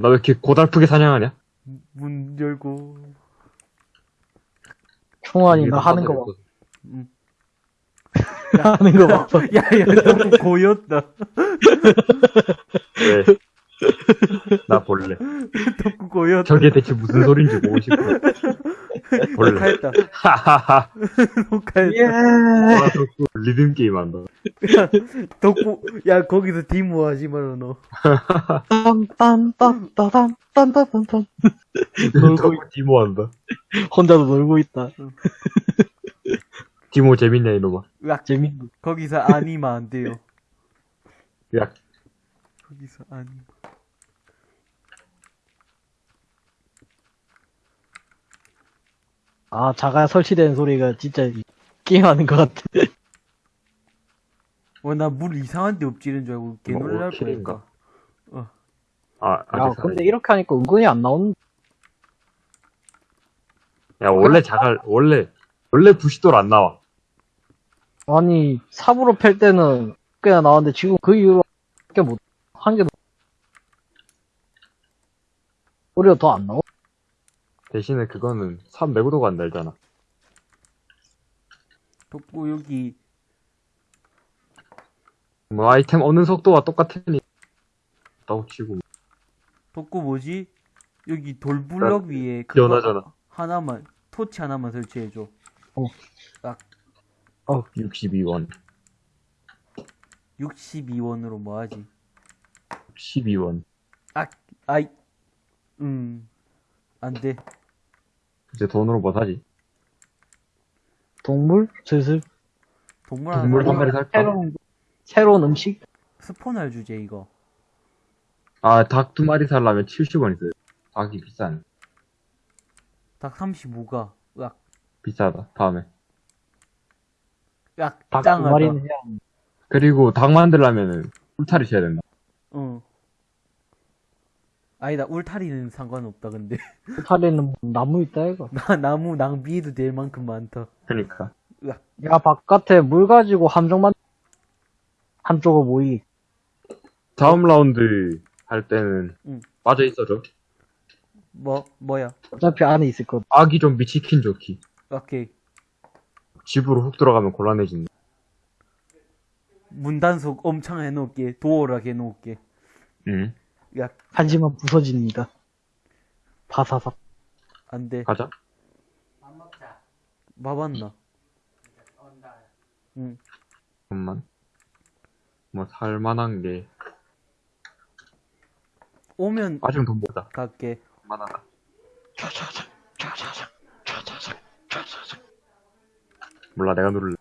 나 왜 이렇게 고달프게 사냥하냐? 문 열고. 총알이 나 하는 거 봐. 음. 하는 거 봐. 야, 야, 너무 고였다. 왜? 나 볼래. 덕구 고였다. 저게 대체 무슨 소린지 보고 싶어. 볼래. 녹화했다. 하하하. 녹화했다. 예. 와, 덕구 리듬 게임 한다. 덕구, 야, 거기서 디모 하지 마라, 너. 딴딴딴딴딴딴딴딴. 놀고 덕구 디모 한다. 혼자도 놀고 있다. 디모 재밌냐, 이놈아. 으악, 재밌네. 거기서 아니면 안 돼요. 야, 거기서 아니. 아, 자가 설치된 소리가 진짜 게임하는 것 같아. 어, 나 물 이상한 데 엎지른 줄 알고 개 뭐, 놀랄 킬인가? 뻔했다. 아, 야, 아직 근데 이렇게 하니까 은근히 안 나오는, 야, 원래 자갈, 원래, 원래 부시돌 안 나와. 아니, 삽으로 팰 때는 꽤나 나왔는데 지금 그 이후로 꽤 못, 한 개도, 소리가 더안 나와. 대신에 그거는 300도가 안 달잖아. 덕구, 여기, 뭐 아이템 얻는 속도가 똑같으니 따고 치고 덕구 뭐지? 여기 돌블럭 위에 그거 연하잖아. 하나만, 토치 하나만 설치해줘. 62원 62원으로 뭐 하지? 12원 아, 아이, 음, 안 돼. 이제 돈으로 뭐 사지? 동물? 슬슬. 동물 하나 동물 한 사- 마리 살까? 새로운, 새로운 음식? 스포널 주제, 이거. 아 닭 두 마리 살려면 70원 있어요 닭이 비싼 닭 35가, 으악, 비싸다 다음에 으악, 닭 두 짱하다. 마리는 해야 하는데. 그리고 닭 만들려면은 울타리 쳐야 된다 응. 아니다, 울타리는 상관없다, 근데. 울타리는 나무 있다, 이거. 나, 나무 낭비해도 될 만큼 많다. 그러니까 야, 바깥에 물 가지고 함정만, 한쪽으로 모이. 다음 라운드 할 때는 응. 빠져 있어줘 뭐, 뭐야? 어차피 안에 있을 거. 아기 좀비 치킨 좋기 오케이. 집으로 훅 들어가면 곤란해진다 문단속 엄청 해놓을게. 도어락 해놓을게. 응 야, 하지만 부서집니다. 바사삭. 안 돼. 가자 봐봤나? 응. 잠깐만 뭐 살만한 게 오면 아직 돈 모자 갈게. 만하다 몰라 내가 누를래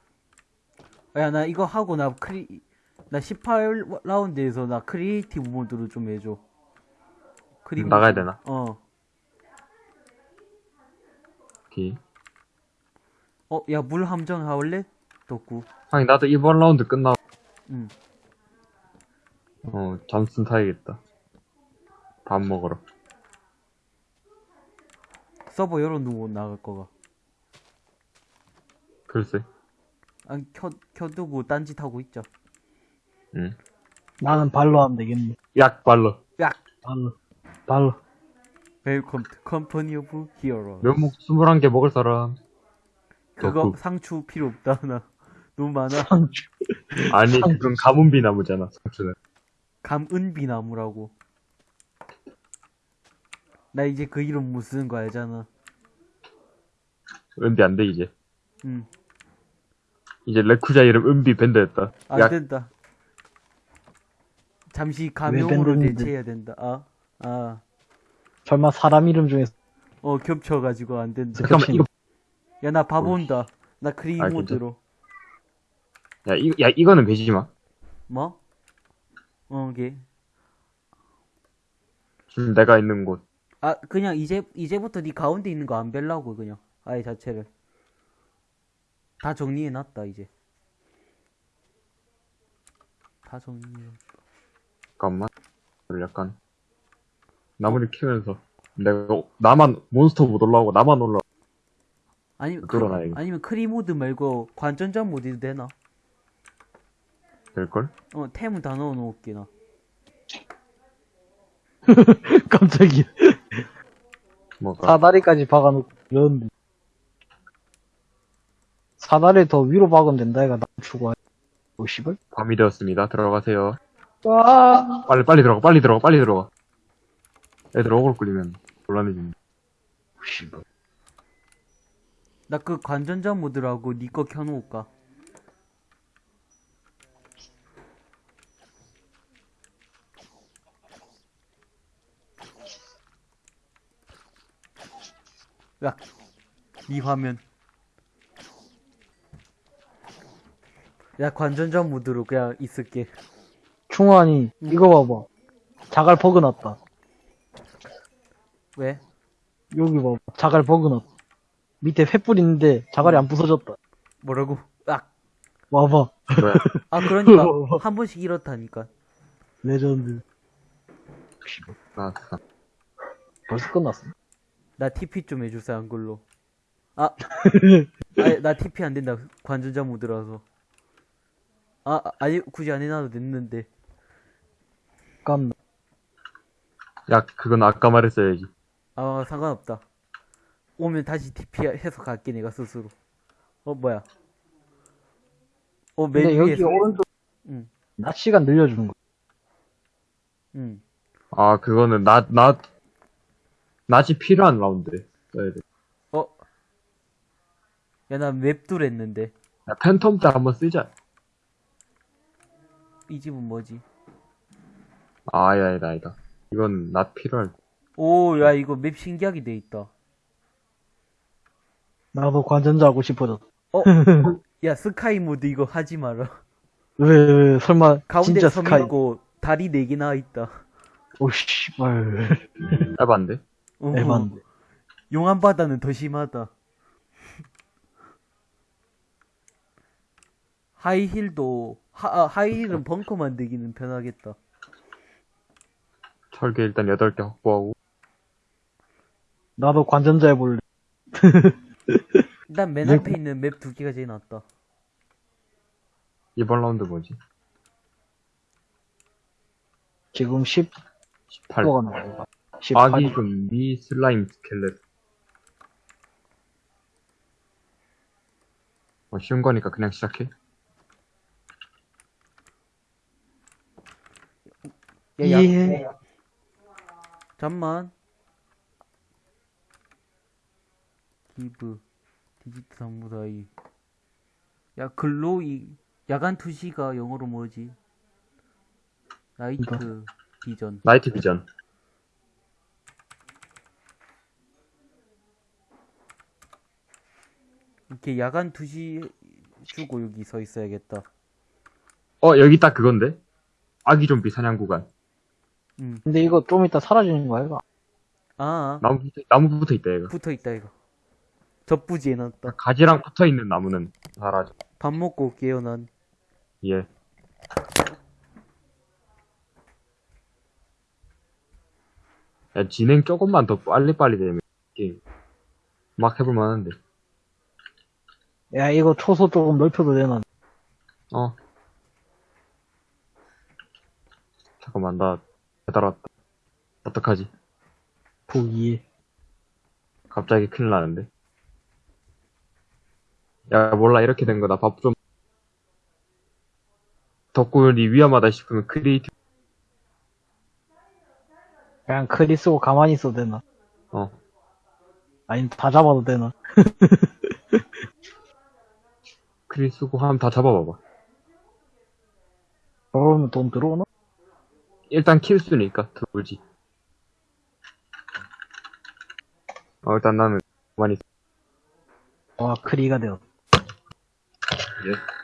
야, 나 이거 하고 나 크리, 나 18라운드에서 나 creative 모드로 좀 해줘. 크리 나가야 되나? 어. 오케이 어, 야, 물 함정 하울래? 덕구. 아니 나도 이번 라운드 끝나고 응. 어 잠슨 타야겠다 밥 먹으러 서버 열어두고 나갈 거가. 글쎄 아, 켜, 켜두고 딴짓 하고 있자. 응 나는 발로 하면 되겠네. 약 발로 야! 발로. 발로. Welcome to Company of Hero. 면목 21개 먹을 사람 그거 덕구. 상추 필요 없다, 나. 너무 많아. 상추. 아니 그건 가문비 나무잖아 상추는 가문비 나무라고. 나 이제 그 이름 못 쓰는 거 알잖아. 은비 안 돼 이제 응. 이제 레쿠자 이름 은비 밴드였다 안 약 된다. 잠시 가명으로? 대체해야 된다. 아, 아. 설마 사람 이름 중에서 어, 겹쳐가지고 안 된다. 잠깐만 이거 야, 나밥 온다. 나 크리 아, 모드로. 야, 이, 야 이거는 베지마 뭐? 어, 이게. 지금 내가 있는 곳 아, 그냥 이제, 이제부터 네 가운데 있는 거 안 벨라고, 그냥. 아예 자체를. 다 정리해 놨다, 이제. 다 정리해. 잠깐만 약간 나무를 키우면서 내가 나만 몬스터 못 올라오고 나만 올라 아니면, 뚫어놔야겠다. 크, 아니면 크리 모드 말고 관전자 모드도 되나? 될걸? 어, 템은 다 넣어 놓을게, 나. 깜짝이야. 뭐가 사다리까지 박아놓고 이러는데. 사다리 더 위로 박으면 된다, 얘가 나 추구하. 오, 씨발. 밤이 되었습니다. 들어가세요. 아, 빨리 빨리 들어가 빨리 들어가 빨리 들어가. 애들 어그로 끌리면 곤란해집니다. 오, 씨발. 나 그 관전자 모드라고 니거 켜놓을까? 야, 니 화면. 야, 관전자 모드로 그냥 있을게. 충환이, 이거 봐봐. 자갈 버그 났다. 왜? 여기 봐봐. 자갈 버그 났다. 밑에 횃불 있는데 자갈이 안 부서졌다. 뭐라고? 아, 와봐. 아 그러니까 한 번씩 이렇다니까. 레전드. 나, 나 벌써 끝났어. 나 TP 좀 해주세요 한글로. 아, 아니, 나 TP 안 된다. 관전자 모드라서. 아, 아, 아니 굳이 안 해놔도 됐는데. 깜. 야 그건 아까 말했어야지. 아 상관없다. 오면 다시 TP 해서 갈게 내가 스스로. 어 뭐야? 어 맨 근데 여기 위에서. 오른쪽 응, 낮 시간 늘려주는 거. 응. 아 그거는 낮 낮 낮이 필요한 라운드래. 써야 돼. 어. 야 나 웹둘 했는데 야 팬텀 때 한번 쓰자. 이 집은 뭐지? 아 아니다 아니다 아니다. 이건 낮 필요할. 오, 야 이거 맵 신기하게 돼 있다. 나도 관전자 하고 싶어졌어. 어, 야 스카이 모드 이거 하지 마라. 왜, 왜, 설마, 가운데 진짜 섬 스카이. 있고 다리 네 개 나와 있다. 오, 씨발. 에반데. 어, 에반데. 용암 바다는 더 심하다. 하이힐도 하, 아, 하이힐은 벙커 만들기는 편하겠다. 철개 일단 8개 확보하고. 나도 관전자 해볼래. 일단 맨 네. 앞에 있는 맵 두 개가 제일 낫다. 이번 라운드 뭐지? 지금 10, 18. 10호가 나와. 18. 아기 좀미 슬라임 스켈렛. 뭐 쉬운 거니까 그냥 시작해. 야, 야, 예. 잠만. 기브 디지트 사무라이. 야 글로이 야간 투시가 영어로 뭐지? 나이트 비전. 나이트 비전. 이렇게 야간 투시 주고 여기 서 있어야겠다. 어, 여기 딱 그건데? 아기 좀비 사냥 구간. 음. 근데 이거 좀 이따 사라지는 거야, 이거? 아, 나무 붙어, 나무 붙어 있다, 얘가. 붙어 있다 이거. 접부지 해놨다. 가지랑 붙어 있는 나무는 사라져. 밥 먹고 올게요 난. 예. 야, 진행 조금만 더 빨리빨리 되면 게임 막 해볼 만한데. 야, 이거 초소 조금 넓혀도 되나? 어. 잠깐만, 나 배달 왔다. 어떡하지? 부이. 갑자기 큰일 나는데. 야, 몰라, 이렇게 된 거다. 밥 좀. 덕분이 위험하다 싶으면 creative, 그냥 크리 쓰고 가만히 있어도 되나? 어. 아니, 다 잡아도 되나? 크리 쓰고 하면 다 잡아봐봐. 그러면 돈 들어오나? 일단 킬 수니까 들어올지. 어, 일단 나는 많이 와, 크리가 되었다. 예.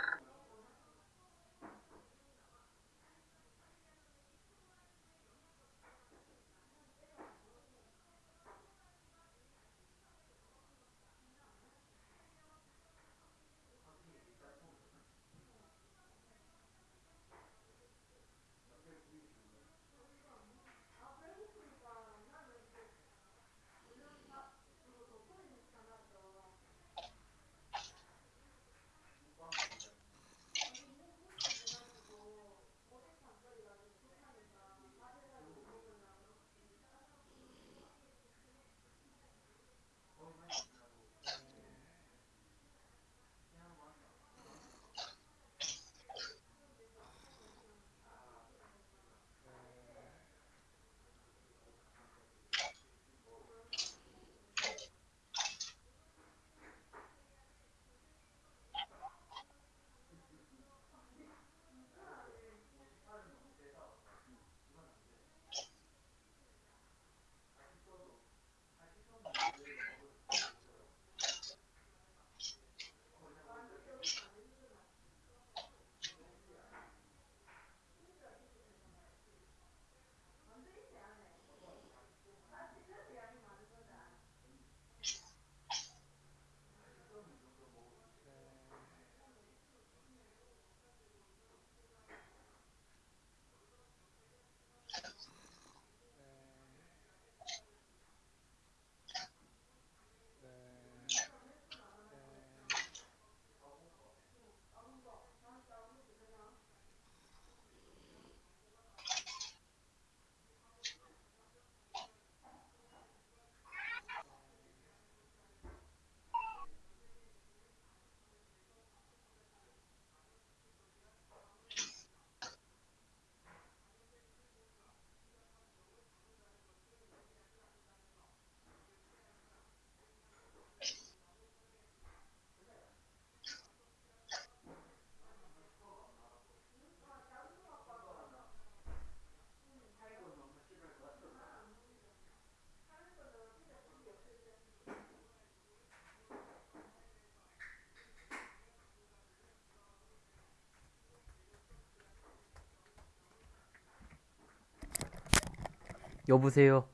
여보세요.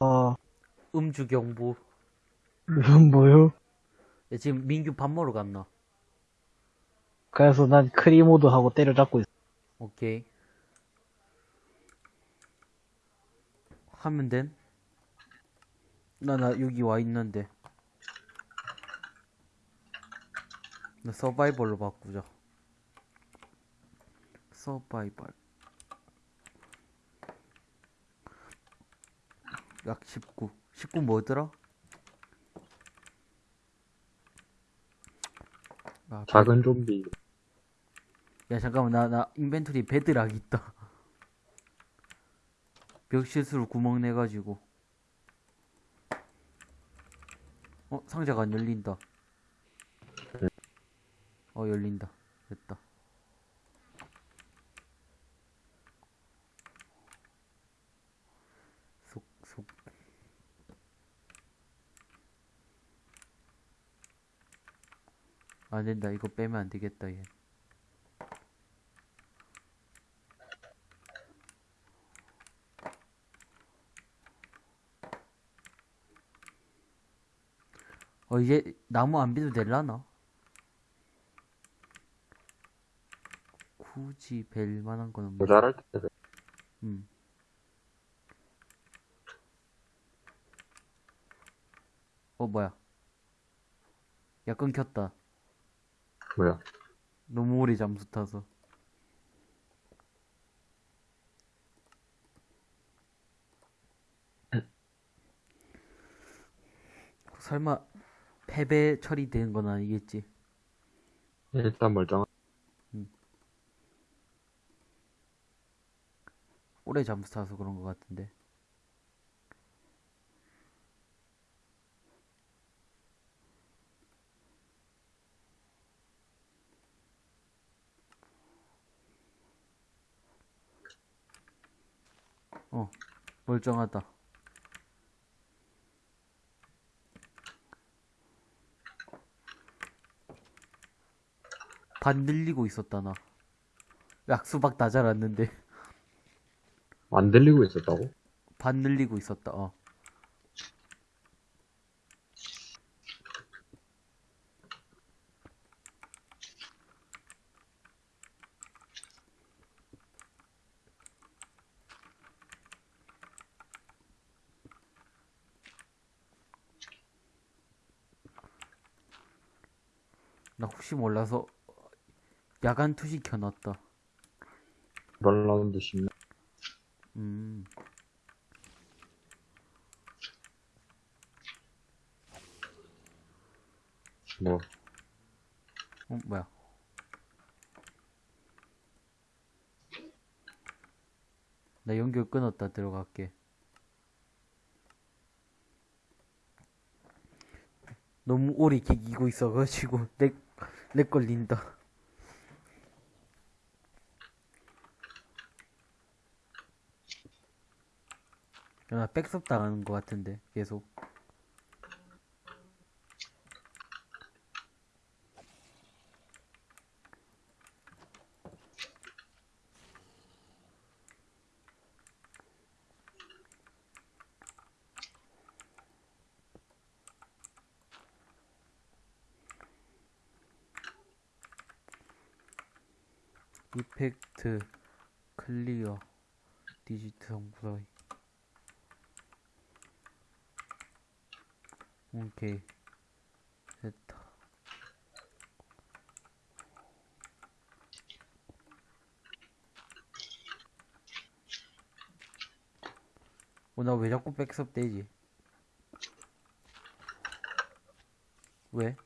아, 음주 경보. 이건 뭐요? 야, 지금 민규 밥 먹으러 갔나? 그래서 난 크리모드 하고 때려잡고 있어. 오케이. 하면 됨? 나, 나 여기 와 있는데. 나 서바이벌로 바꾸자. 서바이벌. 약 19. 19 뭐더라? 아, 작은 좀비. 야 잠깐만 나 나 인벤토리 베드락 있다 벽 실수로 구멍 내가지고 어 상자가 안 열린다 어 열린다 됐다 속속 안 된다 이거 빼면 안 되겠다 얘 어, 이제 나무 안 비도 될라나? 굳이 벨 만한 건 없네. 모자랄 때. 음. 어, 뭐야. 야, 끊겼다. 뭐야. 너무 오래 잠수 타서. 설마 패배 처리된 건 아니겠지? 일단 멀쩡한. 오래 잠수 타서 그런 것 같은데. 어, 멀쩡하다. 반 늘리고 있었다, 나. 약수박 다 자랐는데. 안 들리고 있었다고? 반 늘리고 있었다, 어. 나 혹시 몰라서 야간 투시 켜놨다. 이번 라운드 쉽네. 음. 뭐, 어, 뭐야. 나 연결 끊었다 들어갈게. 너무 오래 기기고 있어가지고 렉, 렉 걸린다. 야, 나 백섭 당하는 것 같은데 계속. 이펙트 클리어 디지트 성분이 오케이 됐다 어, 나 왜 자꾸 백섭 되지? 왜?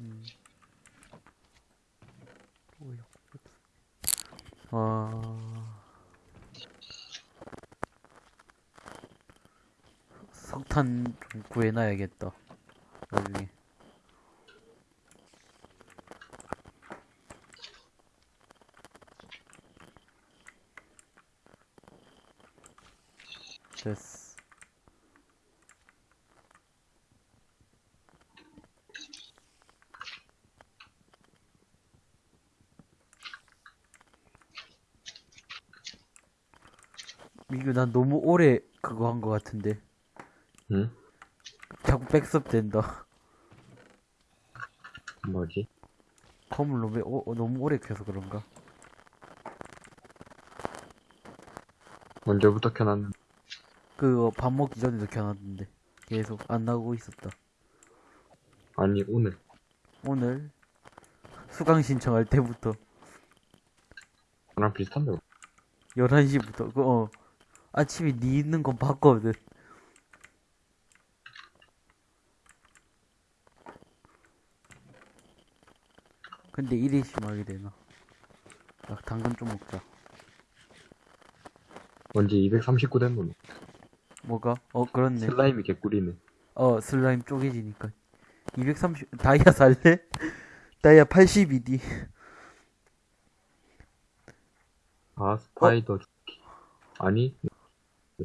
음. 왜 자꾸 백섭? 아... 석탄 좀 구해놔야겠다. 나중에. 됐어. 이거 난 너무 오래 그거 한 거 같은데. 응? 자꾸 백섭 된다. 뭐지? 컴을 너무, 오- 어, 너무 오래 켜서 그런가? 언제부터 켜놨는데? 그거 밥 먹기 전에도 켜놨는데. 계속 안 나오고 있었다. 아니, 오늘. 오늘 수강 신청할 때부터 나랑 비슷한데. 11시부터, 그, 어, 아침에 니 있는 건 봤거든. 근데 이래 심하게 되나? 아, 당근 좀 먹자. 언제 239된 놈. 뭐가? 어, 그렇네. 슬라임이 개꿀이네. 어, 슬라임 쪼개지니까. 230, 다이아 살래? 다이아 82D. 아, 스파이더 죽기. 아니,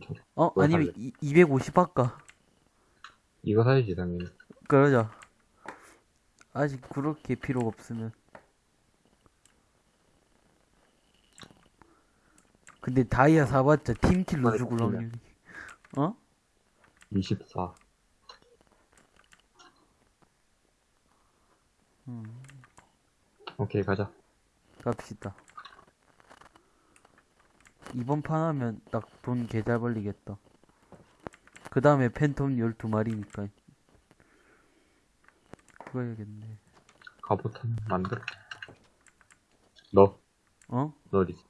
저- 어, 뭘 아니면 살래? 이, 250 할까? 이거 사야지, 당연히. 그러자. 아직 그렇게 필요가 없으면. 근데 다이아 사봤자 팀킬로 이번에 죽을. 확률이. 어? 24. 음, 오케이, 가자. 갑시다. 이번 판 하면 딱 돈 개잘 벌리겠다. 그 다음에 팬텀 12마리니까. 그거 해야겠네. 갑옷 한 만들어. 너, 어? 너 어디 있어?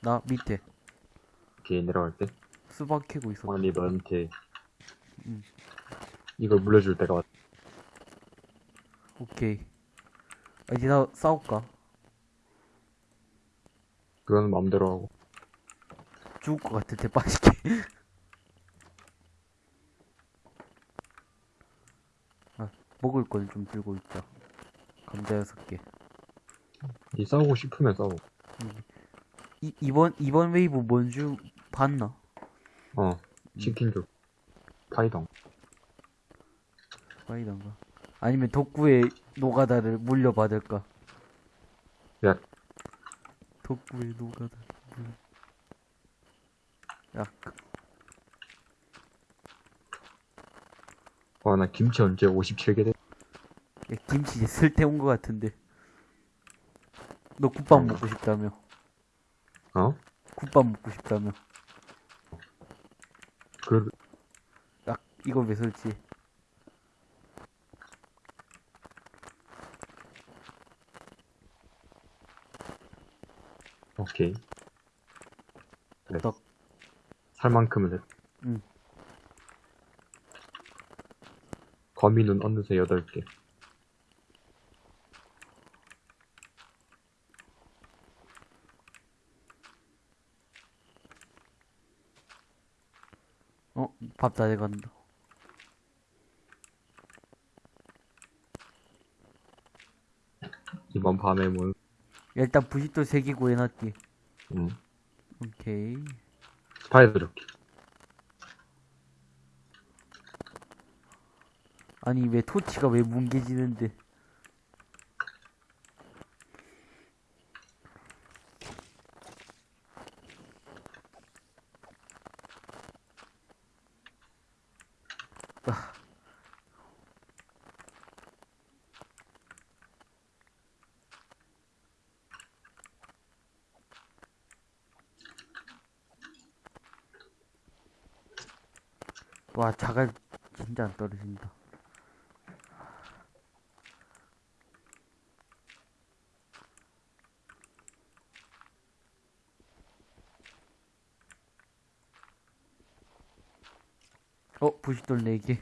나 밑에 오케이, 내려갈 때. 수박 캐고 있어. 아니, 너한테. 응. 이걸 물려줄 때가 왔 오케이. 아, 이제 나 싸울까? 그건 마음대로 하고. 죽을 것 같아, 대빠지게. 아, 먹을 건좀 들고 있자. 감자 여섯 개. 이 싸우고 싶으면 싸워. 이, 이번, 이번 웨이브 뭔줄 봤나? 어, 치킨 줘. 파이덩. 파이던가. 아니면 덕구의 노가다를 물려받을까? 야, 덕구의 노가다. 물... 야, 그- 와, 나 김치 언제 57개 돼? 야, 김치 이제 쓸데온 것 같은데. 너 국밥 음. 먹고 싶다며. 어? 국밥 먹고 싶다며. 그, 딱 이거 왜 설치? 오케이. 그래. 덕. 살 만큼은 해. 응. 거미는 어느새 8개. 어, 밥다 돼간다. 이번 밤에 뭐, 야, 일단 부싯돌 3개 구해놨지. 음, 오케이. 스파이더 조끼. 아니, 왜 토치가 왜 뭉개지는데? 아. 와, 자갈 떨어진다. 어, 부싯돌 4개.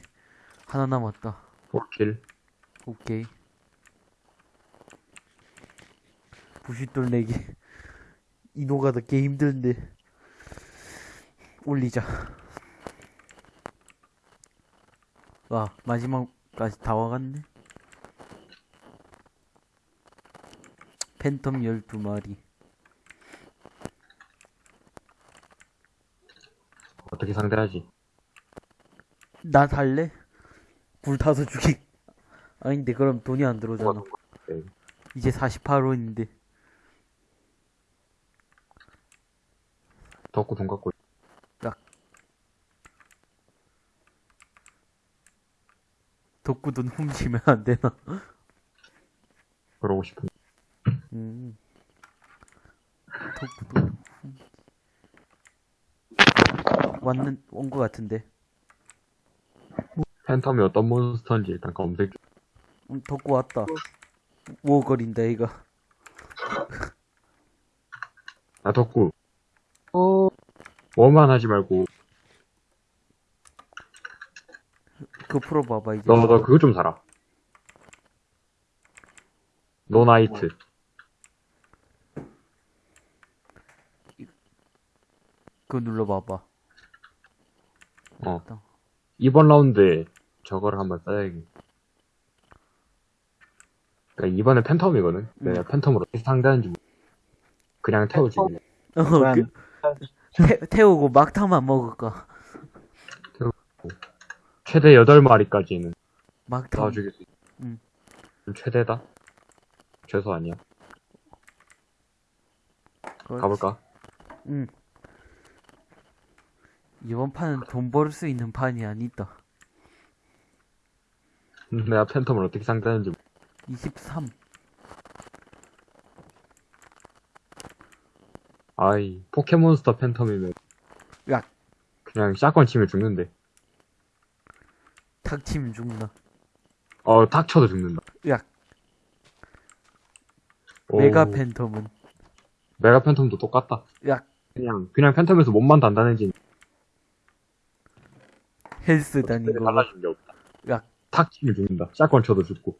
하나 남았다. 4킬. 오케이. 부싯돌 4개. 이노가 더개 힘든데. 올리자. 와, 마지막까지 다 와갔네. 팬텀 12마리. 어떻게 상대하지? 나 살래? 불 타서 죽이. 아닌데, 그럼 돈이 안 들어오잖아. 네. 이제 48원인데. 덕구 돈 갖고. 덕구 돈 훔치면 안 되나? 그러고 싶은. 음. 덕구 돈 훔치. 왔는, 온거 같은데. 팬텀이 어떤 몬스터인지 일단 검색. 좀- 음, 덕구 왔다. 오거린다, 이거. 아, 덕구. 어, 뭐만 하지 말고, 그거 풀어봐봐, 이제. 너, 너 그거 좀 사라. No night. 그거 눌러봐봐. 어. 이번 라운드에 저거를 한번 써야겠. 그러니까 이번에 phantom이거든. 내가 phantom으로 어떻게 상대하는지 모르- 그냥 태워주기. 어, 그, 태, 태우고 막타만 먹을까? 최대 8마리까지는 막타. 도와주겠어. 응. 좀 최대다? 최소 아니야. 그렇지. 가볼까? 응. 이번 판은 돈 벌 수 있는 판이 아니다. 내가 팬텀을 어떻게 상대하는지 모르- 23. 아이 포켓몬스터 팬텀이면 야. 그냥 샷건 치면 죽는데 탁 치면 죽나. 어 닥쳐도 죽는다. 야, 오, 메가 팬텀은. 메가 팬텀도 똑같다. 야, 그냥 그냥 팬텀에서 몸만 단단해진. 헬스 다닌 거. 달라진 게 없다. 야, 탁 치면 죽는다. 샷건 쳐도 죽고.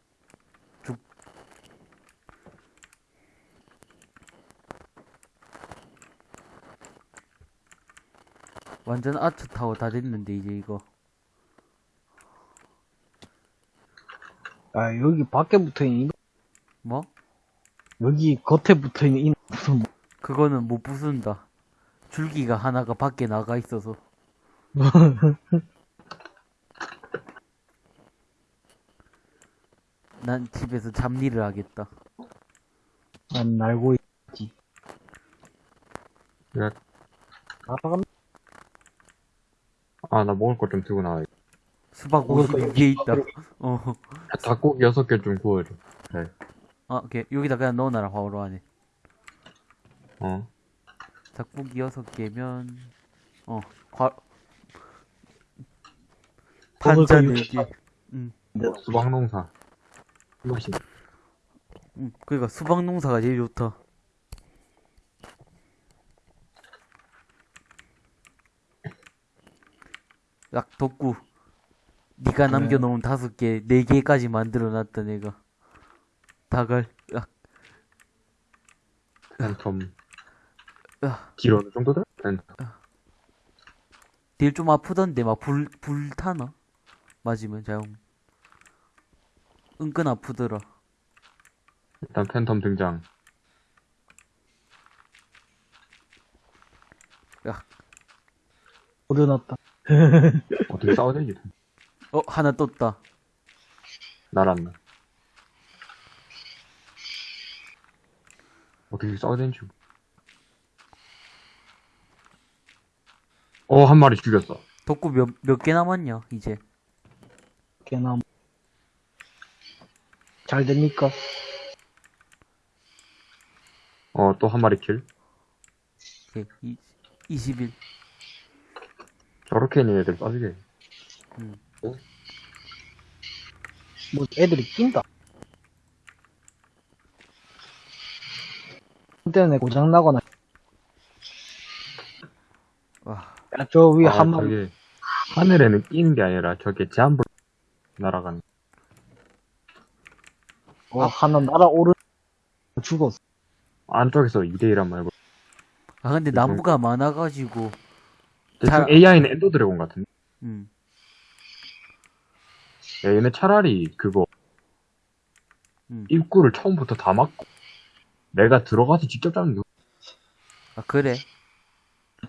완전 아트 타워 다 됐는데, 이제 이거. 아, 여기 밖에 붙어 있는, 이- 뭐? 여기 겉에 붙어 있는 이 무슨 뭐- 그거는 못 부순다. 줄기가 하나가 밖에 나가 있어서. 난 집에서 잡일을 하겠다. 난 알고 있지. 야, 알아간 아나 먹을 거좀 들고 나와 수박 먹을 50거 위에 있다. 어. 닭고기 6개 좀 구워줘 아, 오케이. 여기다 그냥 넣어놔라, 바로 안에. 어 닭고기 6개면, 어, 과, 거 반찬 육십 4개. 응, 수박 농사 맛있네 응. 그니까 수박 농사가 제일 좋다. 약 덕구. 네가 그래. 남겨놓은 다섯 개, 네 개까지 만들어놨다 내가. 닭을. 약, 팬텀 야, 길 어느 정도 돼? 팬텀 딜좀 아프던데 막 불, 불 타나? 맞으면 자용. 은근 아프더라. 일단 팬텀 등장 오려놨다. 어떻게 싸워야 되지? 어, 하나 떴다. 날았나 어떻게 싸워야 되는지 어 한 마리 죽였어 덕구 몇, 몇 개 남았냐, 이제. 개나 잘 됩니까? 어 또 한 마리 킬 오케이, 이, 20일. 저렇게 있는 애들 빠지게 뭐 애들이 낀다. 때문에 고장 나거나. 와, 야, 저 위에 아, 한 마리 저게 하늘에는 끼는 게 아니라 저게 제한불 날아가는 어, 하나 날아오르 죽었어. 안쪽에서 2대1한 말고 아, 근데 나무가 많아가지고, 대충 잘- AI는 엔더 드래곤 같은데 음. 야, 얘네 차라리 그거 음. 입구를 처음부터 다 막고 내가 들어가서 직접 잡는 게 아, 그래?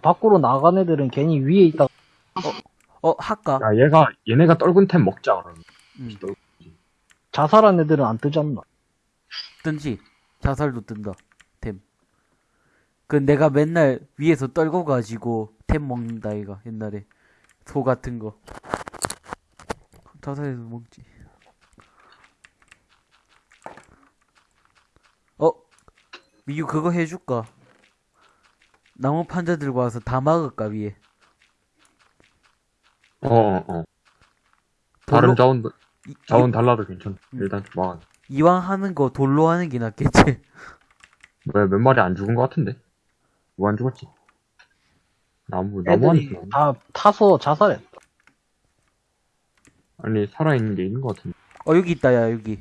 밖으로 나간 애들은 괜히 위에 있다. 어, 할까? 야, 얘가, 얘네가 떨군 템 먹자, 그러면. 음. 자살한 애들은 안 뜨지 않나? 뜬지. 자살도 뜬다. 템. 그 내가 맨날 위에서 떨고 가지고 템 먹는다, 이가 옛날에. 소 같은 거. 자살해서 먹지. 어? 미유 그거 해줄까? 나무 판자 들고 와서 다 막을까 위에. 어, 어. 어. 다른 자원 자원 달라도 괜찮아. 음. 일단 좀 막아. 이왕 하는 거 돌로 하는 게 낫겠지. 왜 몇 마리 안 죽은 것 같은데? 뭐 안 죽었지? 나무 나무 안 죽었나? 다 타서 자살해. 아니 살아있는 게 있는 것 같은데. 어 여기 있다 야 여기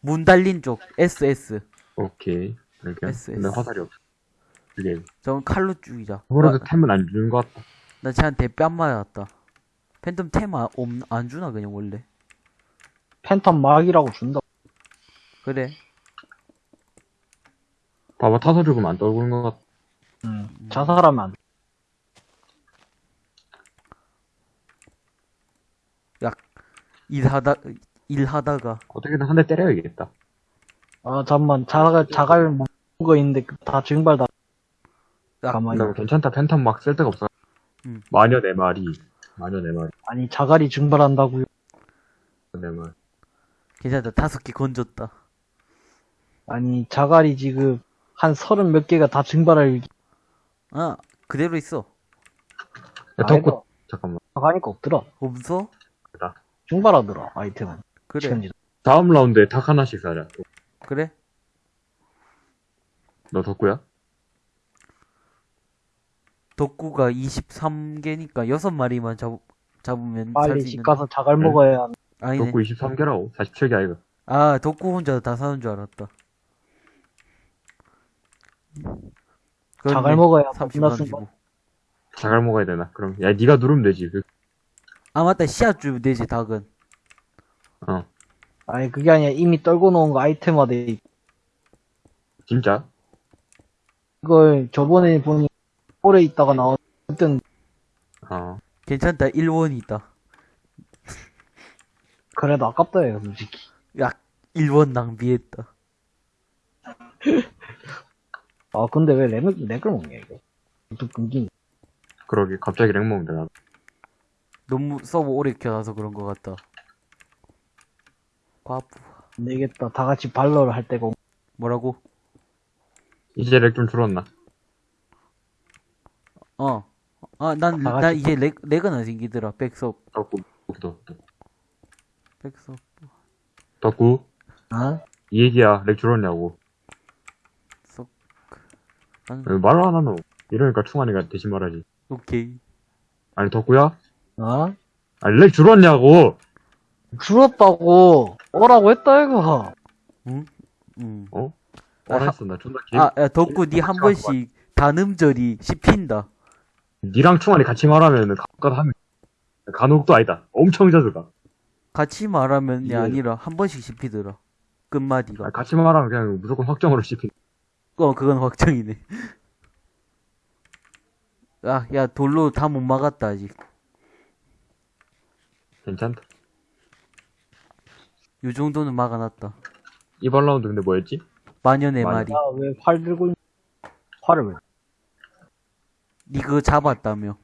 문 달린 쪽 SS 오케이. 이렇게. S, 근데. 화살이 없어. 그게 저건 칼로 죽이자 그거라도 템은 안 주는 것 같다. 나 쟤한테 뺨 맞았다 팬텀 템 아- 없, 안 주나 그냥 원래 팬텀 막이라고 준다. 그래 봐봐 타서 죽으면 안 떨구는 것 같다. 음, 자살하면 안 돼. 일하다 일하다가 어떻게든 한 대 때려야겠다. 아, 잠만, 자갈, 자갈 먹은 거 있는데 다 증발 다. 야, 가만히. 그다음에 괜찮다. 팬텀 막 쓸 데가 없어. 음. 마녀 네 마리. 마녀 네 마리. 아니, 자갈이 증발한다고요. 네 마리. 괜찮다 다섯 개 건졌다 아니, 자갈이 지금 한 서른 몇 개가 다 증발할 아 그대로 있어 야, 덕구 잠깐만. 자가니까 없더라. 없어? 증발하더라, 아이템은. 그래 시간지. 다음 라운드에 닭 하나씩 사자. 그래 너 덕구야? 덕구가 23개니까 여섯 마리만 잡, 잡으면 빨리 살수 집 있는 가서 자갈 응. 먹어야 하는. 아니네 덕구 23개라고? 47개 아이가? 아 덕구 혼자 다 사는 줄 알았다 자갈 먹어야 30, 겁나 쓴 35. 거. 자갈 먹어야 되나? 그럼 야 네가 누르면 되지. 그, 아 맞다 씨앗 주면 되지 닭은 어 아니, 그게 아니라 이미 떨고 놓은 거 아이템화돼. 있- 진짜? 이걸 저번에 보니 오래 있다가 나온, 그땐 어 괜찮다 1원이 있다 그래도 아깝다, 해요, 솔직히. 야 1원 낭비했다 아, 근데 왜 lag을, lag을 먹냐, 이거. 또 끊기니. 그러게 갑자기 lag 먹는다 나. 너무 서버 오래 켜놔서 그런 것 같다 과부 안 되겠다. 다 같이 발로를 할 때가. 없- 뭐라고? 이제 lag 좀 줄었나? 어. 아, 난, 다 같이 나 이제 lag, lag은 안 생기더라. 백섭, 덕구 덕구 백섭. 덕구 어? 이 얘기야 lag 줄었냐고. 썩. 난, 왜 말을 안 하노? 이러니까 충환이가 대신 말하지. 오케이. 아니 덕구야? 어? 아니 lag 줄었냐고. 줄었다고. 오라고 했다, 이거. 응? 응. 어? 아, 알았어 나 존나 개. 아, 야, 덕구, 니 한 번씩 단음절이 씹힌다. 니랑 충환이 같이 말하면은 가끔 하면 간혹도 아니다. 엄청 자주 가. 같이 말하면 이 이게- 아니라 한 번씩 씹히더라. 끝마디가. 아니, 같이 말하면 그냥 무조건 확정으로 씹힌. 어, 그건 확정이네. 아, 야, 돌로 다 못 막았다, 아직. 괜찮다. 요 정도는 막아놨다. 이번 라운드 근데 뭐였지? 마녀 네 마녀. 마리. 야, 왜활 들고 있... 활을 왜? 니 그거 잡았다며.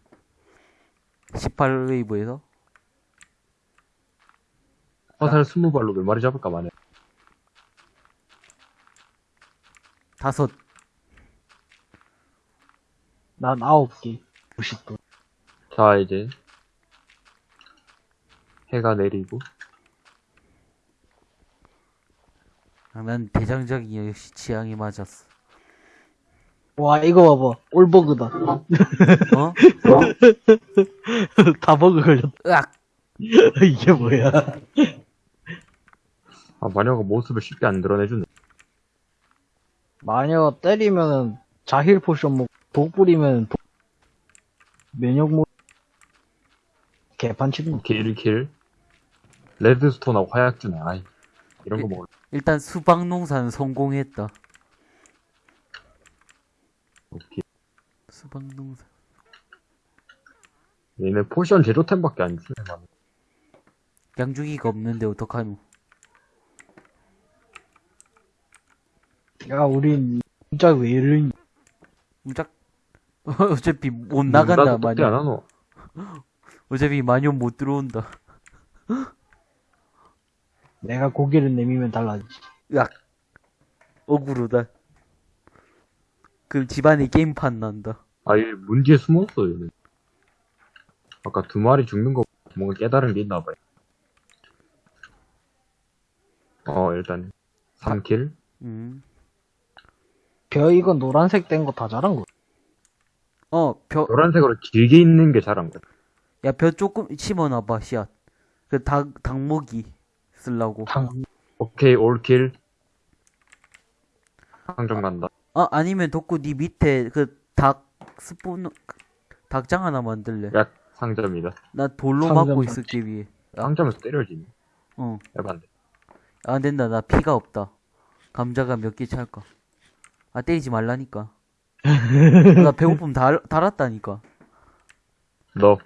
18웨이브에서? 화살 20발로 몇 마리 잡을까 마네. 다섯. 난 아홉 개. 90도. 자 이제 해가 내리고 아, 난 대장장이 역시 취향이 맞았어. 와, 이거 봐봐. 올버그다. 어? 다 버그 걸렸다. 으악! 이게 뭐야. 아 마녀가 모습을 쉽게 안 드러내주네. 마녀 때리면은 자힐 potion 먹고, 독 뿌리면 독... 면역 모... 개판 치는 킬킬 redstone하고 화약 주네. 아이 이런 거 예. 먹을. 일단 수박 농사는 성공했다. 오케이. 수박 농사. 얘네 potion 제조템밖에 안 주네. 마녀. 양조기가 없는데 어떡하노? 야, 우린 진짜 왜 이러니? 무작. 어차피 못 나간다, 나도 똑띠 안. 하노. 어차피 마녀 못 들어온다. 내가 고개를 내미면 달라지지. 으악! 억울하다. 그럼 집안에 게임판 난다. 아, 얘 문 뒤에 숨었어, 얘는. 아까 두 마리 죽는 거 뭔가 깨달은 게 있나 봐요. 어, 일단 3킬. 음. 벼 이거 노란색 된 거다 자란 거. 어, 벼, 노란색으로 길게 있는 게 잘한 거야. 야, 벼 조금 심어놔봐, 씨앗. 그 닭, 닭먹이 쓰려고. 당 오케이, 올킬. 상점 간다. 아, 아니면 덕구 니 밑에 그 닭 스푼, 닭장 하나 만들래. 야, 상점이다. 나 돌로 상점 막고. 있을게, 위에. 상점에서 때려지네. 어. 에반데. 안 된다, 나 피가 없다. 감자가 몇 개 찰까. 아, 때리지 말라니까. 나 배고픔 달, 달았다니까. 너,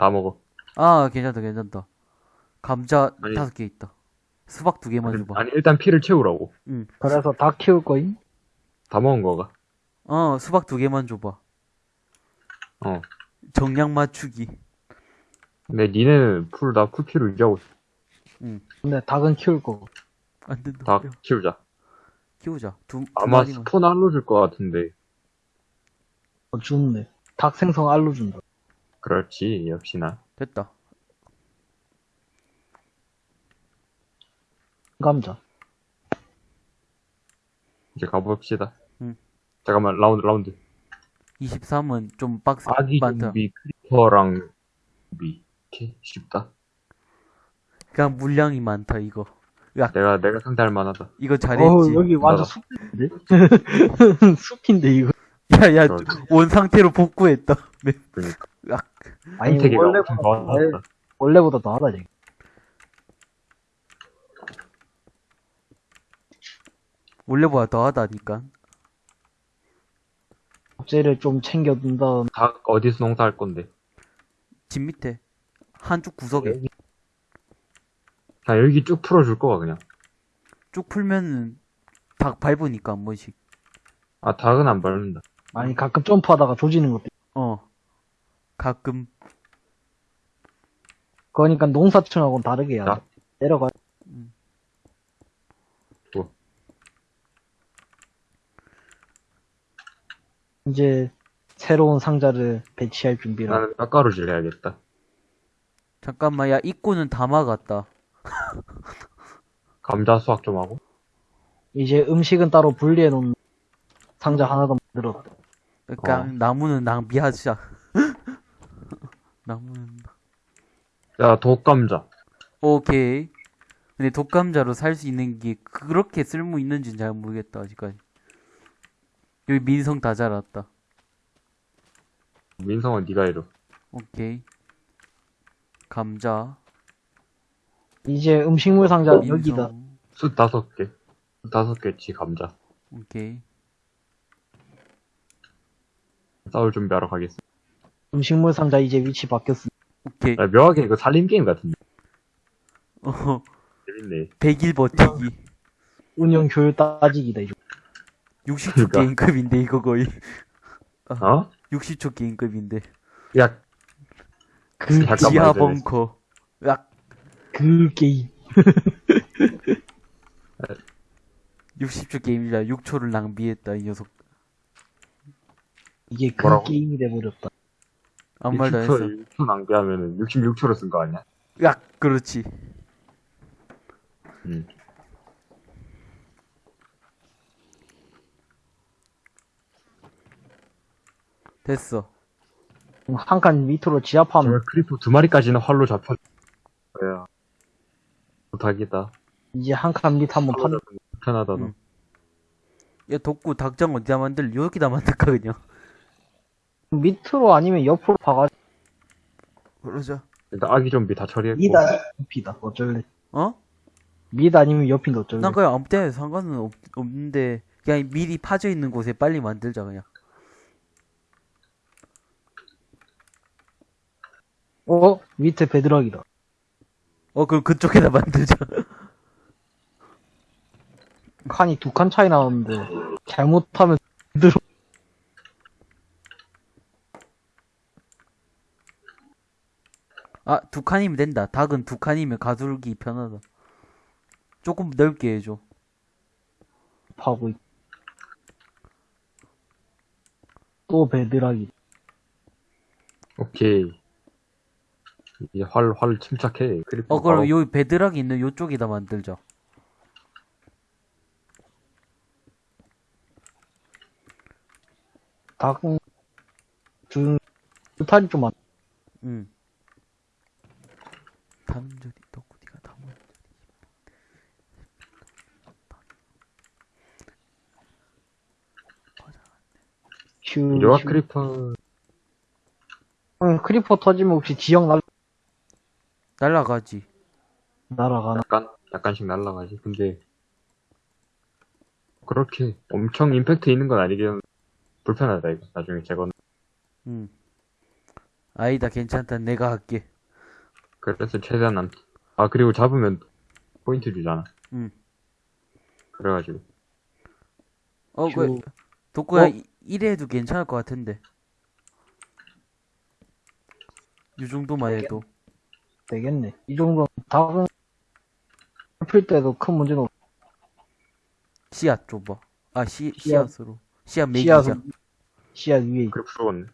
다 먹어. 아, 괜찮다, 괜찮다. 감자 아니. 다섯 개 있다. 수박 두 개만 아니, 줘봐. 아니, 일단 피를 채우라고. 응. 그래서 다 키울 거임. 다 먹은 거가. 어, 수박 두 개만 줘봐. 어. 정량 맞추기. 근데 니네는 풀다 풀피로 유지하고 있어. 근데 닭은 키울 거고. 안 된다. 다 야, 키우자. 키우자. 두, 두 아마 마리만. 스폰 알려줄 것 같은데. 어, 주는데. 닭 생성 알로 준다. 그렇지, 역시나. 됐다. 감자. 이제 가봅시다. 응. 잠깐만, 라운드, 라운드. 23은 좀 빡세, 아기 많다. 좀비, creeper랑 좀비. 이렇게 쉽다. 그냥 물량이 많다, 이거. 야, 내가, 내가 상대할 만하다. 이거 잘했지. 어, 여기 완전. 숲인데? 숲인데, 이거. 야, 야. 원 상태로 복구했다. 네. 그러니까. 아니, 원래보다, 엄청 더- 좋았다. 원래보다 더하다, 지금. 원래보다 더하다니까. 업체를 좀 챙겨둔 다음, 닭 어디서 농사할 건데? 집 밑에. 한쪽 구석에. 그냥 여기 쭉 풀어줄 거야, 그냥. 쭉 풀면은 닭 밟으니까 한 번씩. 아, 닭은 안 밟는다. 아니, 가끔 점프하다가 조지는 것도. 어. 가끔. 그러니까 농사촌하고는 다르게 해야 자. 돼. 내려가. 또. 이제, 새로운 상자를 배치할 준비를. 나는 깎아루질 해야겠다. 잠깐만, 야, 입구는 다 막았다. 감자 수확 좀 하고. 이제 음식은 따로 분리해 놓은 상자 하나 더 만들었다. 그러니까 어. 나무는 낭비하자. 나무는 야, 독감자. 오케이. 근데 독감자로 살 수 있는 게 그렇게 쓸모 있는지는 잘 모르겠다 아직까지. 여기 민성 다 자랐다. 민성은 네가 해줘. 오케이. 감자. 이제 음식물 상자 민성. 여기다. 숯 다섯 개. 숯 다섯 개치 감자. 오케이. 싸울 준비하러 가겠어. 음식물 상자 이제 위치 바뀌었어. 오케이. 야, 묘하게 이거 살림 게임 같은데. 어, 재밌네. 100일 버티기. 운영 효율 따지기다, 이제. 60초 그러니까. 게임급인데 이거 거의. 어? 60초 게임급인데. 야, 그, 지하. 벙커. 야, 그 게임. 60초 게임이라 6초를 낭비했다 이 녀석. 이게 그 뭐라고? 게임이 돼버렸다. 아무 말도 안 했어. 6초, 6초 낭비하면은 66초로 쓴 거 아니야? 야, 그렇지. 응. 됐어. 한 칸 밑으로 정말 creeper 두 마리까지는 활로 잡혀. 야, 못하겠다. 이제 한 칸 밑 한번 판. 편하다, 너. 응. 야, 덕구 닭장 어디다 만들? 여기다 만들까 그냥. 밑으로 아니면 옆으로 파가지고 그러자. 일단 아기 좀비 다 처리했고. 밑 아니면 옆이다. 어쩔래. 어? 밑 아니면 옆인데 어쩔래. 난 그냥 아무 때나 상관은 없, 없는데 그냥 미리 파져 있는 곳에 빨리 만들자 그냥. 어? 밑에 베드락이다. 어, 그럼 그쪽에다 만들자. 칸이 두 칸 차이 나는데 잘못하면 들어. 아, 두 칸이면 된다. 닭은 두 칸이면 가두기 편하다. 조금 넓게 해줘. 파고 있고. 또 베드락이. 오케이. 이제 활, 활 침착해. 어, 그럼 바로- 요 베드락 있는 요쪽에다 만들자. 닭, 준, 주탈이 좀 많, 응. 단절이 덕구디가 담은. 휴, 이리와 휴. creeper. 응, creeper 터지면 혹시 지형 날, 날라가지. 날아가나? 약간, 약간씩 날라가지. 근데, 그렇게 엄청 임팩트 있는 건 아니긴 불편하다, 이거. 나중에 제거 응. 아니다, 괜찮다. 내가 할게. 그래서 최대한 안, 아, 그리고 잡으면 포인트 주잖아. 응. 그래가지고. 어, 휴. 그, 덕구야, 어? 이- 이래 해도 괜찮을 것 같은데. 이 정도만 해도. 되겠네. 이 정도는 닭은 풀 때도 큰 문제는 없, 씨앗 줘봐. 아, 씨, 씨앗. 씨앗으로. 씨앗. 씨앗은, 씨앗 위에 있- 그래, 부러웠네.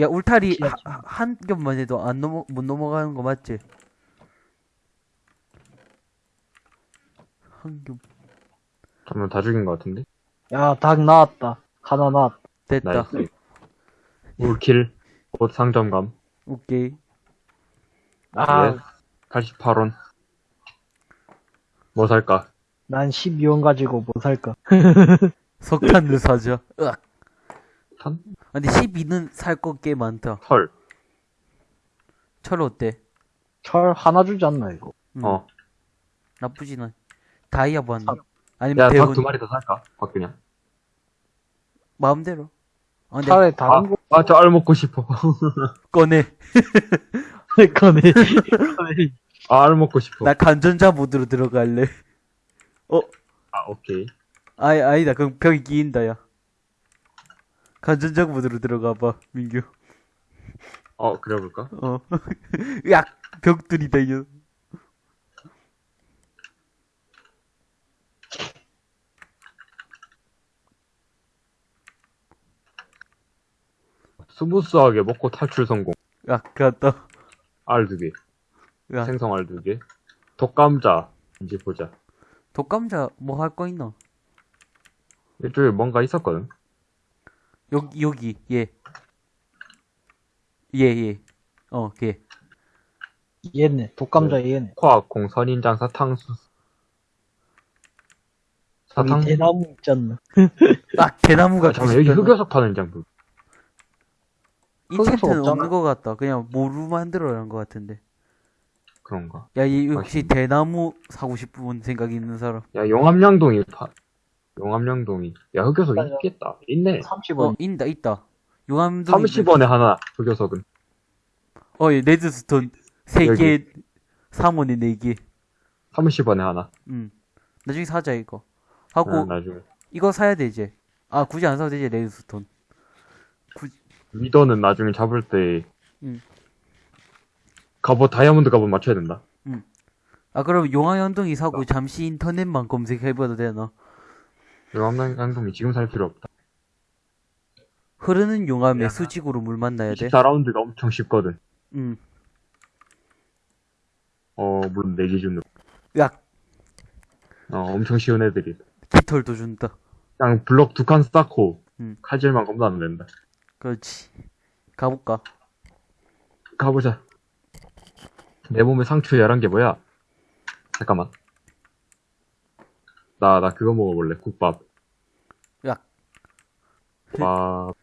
야, 울타리 한 겹만 해도 안 넘어, 못 넘어가는 거 맞지? 한 겹. 잠깐만, 다 죽인 것 같은데? 야, 닭 나왔다. 하나 나왔다. 됐다. nice. all kill. 곧 상점감. 오케이. 아, 예. 88원. 뭐 살까? 난 12원 가지고 뭐 살까? 석탄을 사자. 으악. 탄? 아, 근데 12는 살 거 꽤 많다. 털. 철 어때? 철 하나 주지 않나, 이거? 음, 어. 나쁘진 않아. 다이아 반. 사- 아니면 야, 대운. 닭두 마리 더 살까? 박 그냥. 마음대로. 아, 근데 차라리 아, 다른 거 아, 저 알 먹고 싶어. 꺼내. 꺼내. 아, 알 먹고 싶어. 나 간전자 모드로 들어갈래. 아, 오케이. 아니, 아니다. 그럼 벽이 끼인다, 야. 간전자 모드로 들어가봐, 민규. 어, 그래 볼까? 어. 야, 벽들이다, 이거. smooth하게 먹고 탈출 성공. 야, 갔다. 알두 개. 야, 생성 알두 개. 독감자. 이제 보자. 독감자 뭐 할 거 있나? 이쪽에 뭔가 있었거든. 여기, 여기, 예. 예, 예. 어, 걔. 얘네. 독감자 얘네. 화학공, 선인장, 사탕수. 사탕. 여기 대나무 있잖아. 아, 대나무가 아, 잠깐 여기 90 흑여석 파는 장부. 인챈트는. 없는 것 같다. 그냥 모루 만들어야 한것 같은데. 그런가? 야, 이 혹시 맛있네. 대나무 사고 싶은 생각 이 있는 사람? 야, 용암양동이 파. 용암양동이. 야, 흑요석 맞아. 있겠다. 있네. 30원. 어, 있다, 있다. 용암동. 30원에 하나, 흑요석은. 어, 예, redstone. 세 여기. 개, 3원에 네 개. 30원에 하나. 음. 나중에 사자, 이거. 하고, 아, 나중에. 이거 사야 돼, 이제. 아, 굳이 안 사도 되지, redstone. wither는 나중에 잡을 때. 음. 갑옷, 다이아몬드 갑옷 맞춰야 된다. 아, 그럼 용암연동이 사고 잠시 인터넷만 검색해봐도 되나? 용암양동이 지금 살 필요 없다. 흐르는 용암에 야. 수직으로 물 만나야 돼? 24라운드가 엄청 쉽거든. 음. 어, 물론 내 기준으로. 야, 어, 엄청 쉬운 애들이. 깃털도 준다. 그냥 블럭 두 칸 쌓고, 음. 칼질만 검도 안 된다. 그렇지. 가볼까? 가보자. 내 몸에 상처 11개 뭐야? 잠깐만. 나, 나 그거 먹어볼래. 국밥. 야. 밥.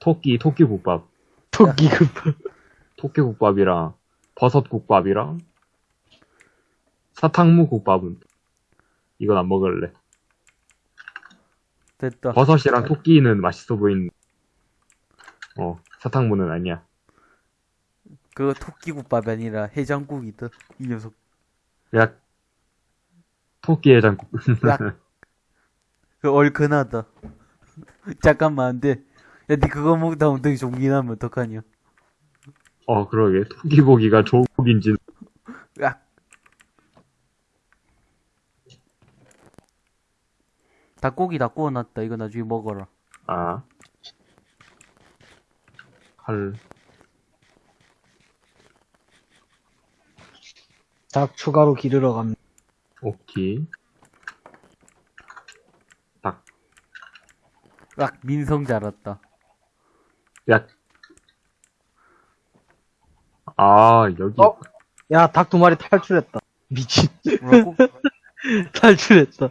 토끼, 토끼 국밥. 토끼 급. 토끼 국밥이랑, 버섯 국밥이랑, 사탕무 국밥은, 이건 안 먹을래. 됐다. 버섯이랑 토끼는 맛있어 보이는, 어, 사탕무는 아니야. 그거 토끼국밥이 아니라 해장국이다. 이 녀석. 야, 토끼 해장국. 야. 그 얼큰하다. 잠깐만, 안 돼. 야, 니 그거 먹다 엉덩이 종기 나면 어떡하냐. 어, 그러게. 토끼 고기가 좋은 고기인지. 야. 닭고기 다 구워놨다. 이거 나중에 먹어라. 아. 칼. 닭 추가로 기르러 갑니다. 오케이. 닭. 락 민성 자랐다. 야. 아, 여기. 어? 야, 닭 두 마리 탈출했다. 미친. 뭐라고? 탈출했다.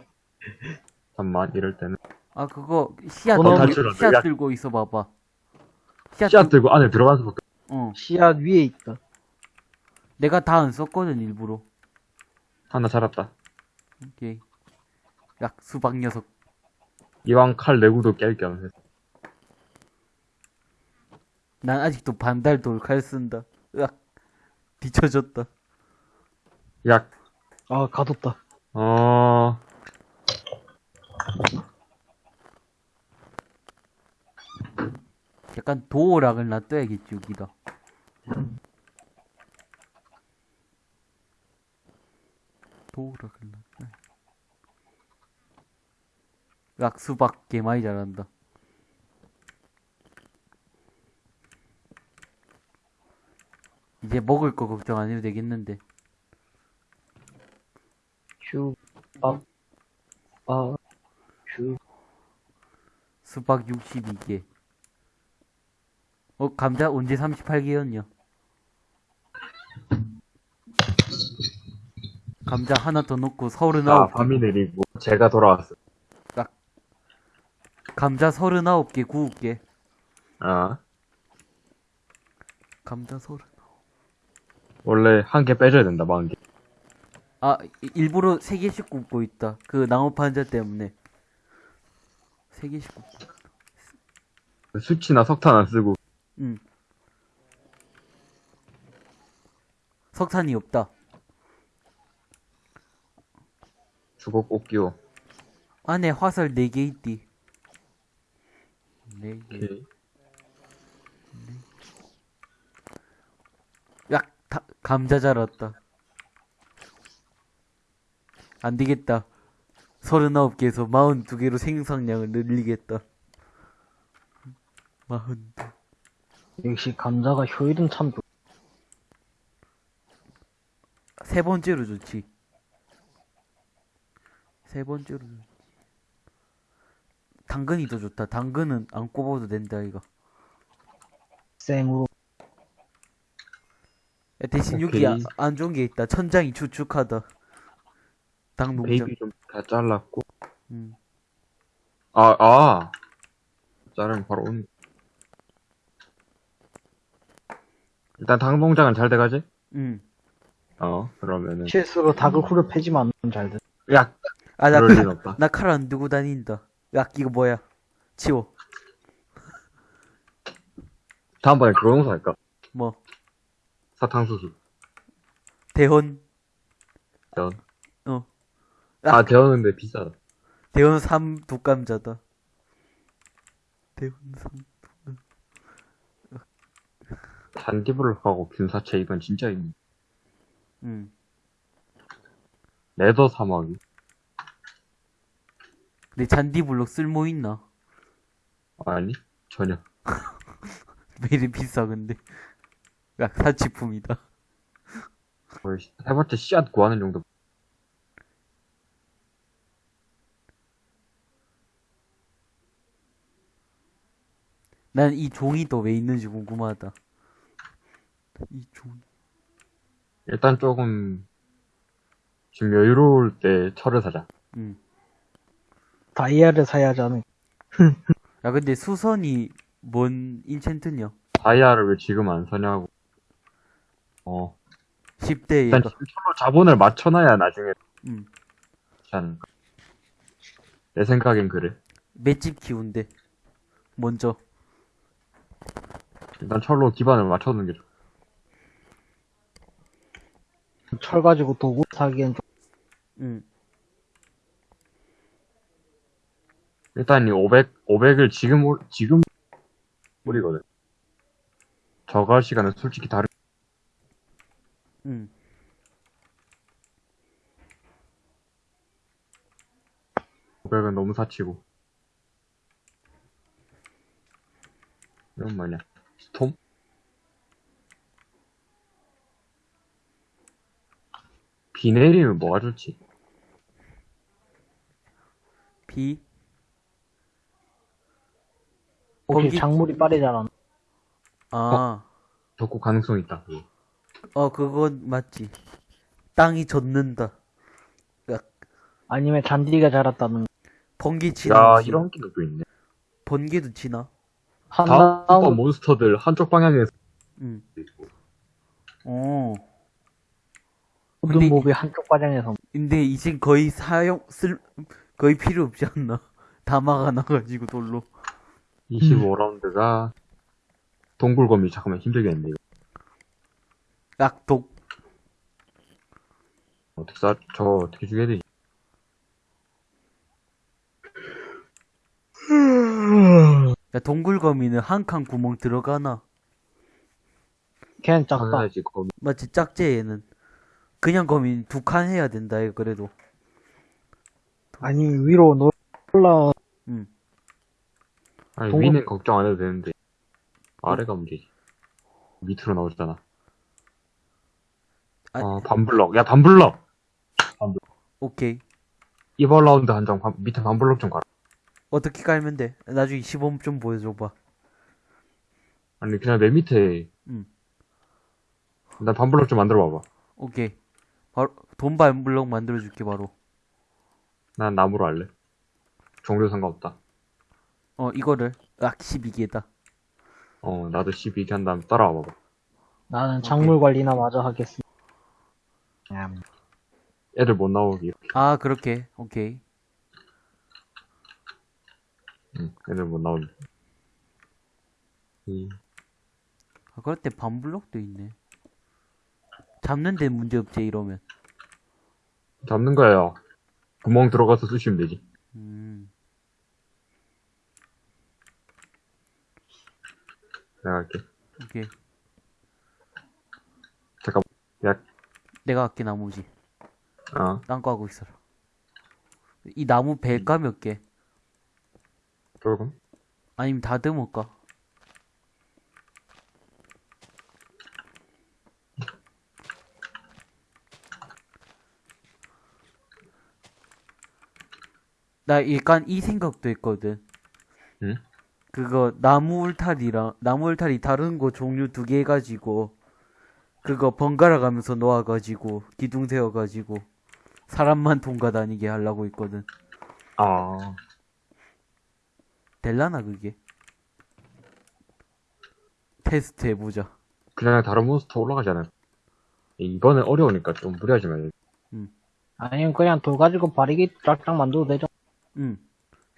잠깐만, 이럴 때는. 아 그거 씨앗 어, 들고, 탈출한다. 씨앗 야. 들고 있어 봐봐. 씨앗, 씨앗 들- 들고 안에 들어가는 수밖에 어. 씨앗 위에 있다. 내가 다 안 썼거든 일부러. 하나 자랐다. 오케이. 약 수박 녀석. 이왕 칼 내구도 깰겸 해서. 난 아직도 반달 돌칼 쓴다. 으악. 뒤쳐졌다. 야, 아, 가뒀다. 어, 약간 도어락을 놔둬야겠지 여기다. 도어락을 놔둬. 약 수박 개 많이 자란다. 이제 먹을 거 걱정 안 해도 되겠는데. 휴, 아, 아, 휴. 수박 62개. 어, 감자 언제 38개였냐? 감자 하나 더 넣고 자, 39개. 밤이 내리고, 제가 돌아왔어. 감자 39개 구울게. 아, 감자 30. 원래 한 개 빼줘야 된다, 만 개. 아, 이- 일부러 3개씩 굽고 있다. 그 나무 판자 때문에. 3개씩 굽고. 수치나 석탄 안 쓰고, 응. 석탄이 없다. 주걱 꼭 끼워. 안에 화살 4개 있디. 4개. 오케이. 야, 다, 감자 자랐다. 안 되겠다. 39개에서 42개로 생산량을 늘리겠다. 42. 역시 감자가 효율은 참 좋. 세 번째로 좋지. 세 번째로 좋지. 당근이 더 좋다. 당근은 안 꼽아도 된다, 이거. 생으로. 야, 대신 여기. 아, 안 좋은 게 있다. 천장이 축축하다. 당 농장. 베이비 좀 다 잘랐고. 음. 아, 아. 자르면 바로 오는. 일단 당 농장은 잘 돼가지? 음. 어, 그러면은. 실수로 닭을 후려 패지만 잘 돼. 야, 아, 나 그럴 칼, 일 없다. 나 칼 안 들고 다닌다. 야, 이거 뭐야? 치워. 다음번에 그거 농사할까? 뭐, 사탕수수. 대헌, 대원. 어. 아, 대원인데 비싸다. 대헌 3 독감자다. 대헌 3. 잔디블록하고 균사체 이건 진짜 있네. 음. 레더 사막이. 근데 잔디블록 쓸모 있나? 아니, 전혀. 왜 이리 비싸, 근데. 야, 사치품이다. 거의 시- 해봤자 씨앗 구하는 정도. 난 이 종이 또 왜 있는지 궁금하다. 이 종. 일단 조금, 지금 여유로울 때 철을 사자. 음. 다이아를 사야 않을. 야, 근데 수선이 뭔 인챈트냐? 다이아를 왜 지금 안 사냐고. 어. 10대 일단 철로 자본을 맞춰놔야 나중에 음. 않을까. 내 생각엔 그래. 맷집 키운대. 먼저. 일단 철로 기반을 맞춰놓는 게 좋아. 철 가지고 도구 사기엔 좀. 음. 일단 이 500, 500을 지금, 올- 지금 뿌리거든. 저거 할 시간은 솔직히 다른, 음. 500은 너무 사치고. 이건 뭐냐? 스톰? 비 내리면 뭐가 좋지? 비 혹시 거기- 작물이 빠르잖아. 아, 덕후 가능성 있다. 그거. 어, 그건 맞지. 땅이 젖는다. 아니면 잔디가 자랐다는 번개 지나. 야, 이런 기능도 있네. 번개도 지나. 한 다음 다음 몬스터들 한쪽 방향에서 응. 있고. 어. 모든 근데- 몹이 한쪽 과정에서 근데 이젠 거의 사용, 쓸, 거의 필요 없지 않나. 다 막아놔가지고 돌로. 25라운드가 동굴검이 잠깐만 힘들겠는데 이거. 약독. 어떻게 쏴? 저 어떻게 죽여야 되지? 야, 동굴거미는 한 칸 구멍 들어가나? 걔는 작다. 당연하지 검이. 맞지, 짝제 얘는. 그냥 거미 두칸 해야 된다, 이거 그래도. 아니 위로 노- 올라 응. 아니 동굴- 위는 걱정 안 해도 되는데 아래가 문제지. 밑으로 나오잖아. 아- 어 반블럭. 야 반블럭. 오케이. 이번 라운드 한장 밑에 반블럭 좀 가라. 어떻게 깔면 돼? 나중에 시범 좀 보여줘봐. 아니 그냥 맨 밑에. 응. 나 반블럭 좀 만들어 봐봐. 오케이. 바로, 돈발 블럭 만들어줄게, 바로. 난 나무로 할래. 종류 상관없다. 어, 이거를. 악, 12개다. 어 나도 12개 한 다음 따라와 봐봐. 나는 작물 관리나 마저 하겠어. 음. 애들 못 나오게. 아, 그렇게. 오케이. 응, 애들 못 나오게. 이 아, 그럴 때 반블럭도 있네. 잡는 데 문제 없지, 이러면. 잡는 거예요. 구멍 들어가서 쑤시면 되지. 음. 내가 할게. 오케이. 잠깐. 야, 내가 할게, 나무지. 어. 딴거 하고 있어라. 이 나무 배가 몇 개? 조금. 아니면 다듬을까? 나 약간 이 생각도 했거든. 응? 그거 나무 울타리랑 나무 울타리 다른 거 종류 두개 해가지고 그거 번갈아 가면서 놓아 가지고 기둥 세워 가지고 사람만 통과 다니게 하려고 했거든. 아. 될라나 그게? 테스트 해보자. 그냥 다른 몬스터 올라가잖아요. 이번엔 어려우니까 좀 무리하지 말고. 아니면 그냥 돌 가지고 바리기 쫙쫙 만들어도 되죠. 응.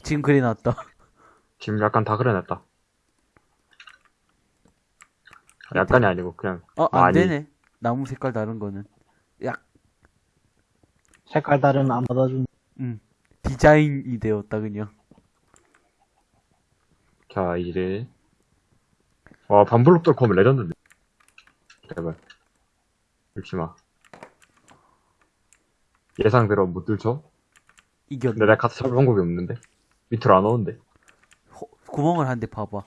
지금 그래 놨다. 지금 약간 다 그려놨다. 약간이 아니고 그냥 어, 안 많이. 되네. 나무 색깔 다른 거는. 약, 색깔 다른 안 받아준. 음. 디자인이 되었다, 그냥. 자 이제 와 반블록 뚫고 오면 레전드인데. 제발. 뚫지 마. 예상대로 못 뚫죠? 이겼네. 근데 내가 가서 잡을 방법이 없는데. 밑으로 안 오는데. 호- 구멍을 한대 봐봐.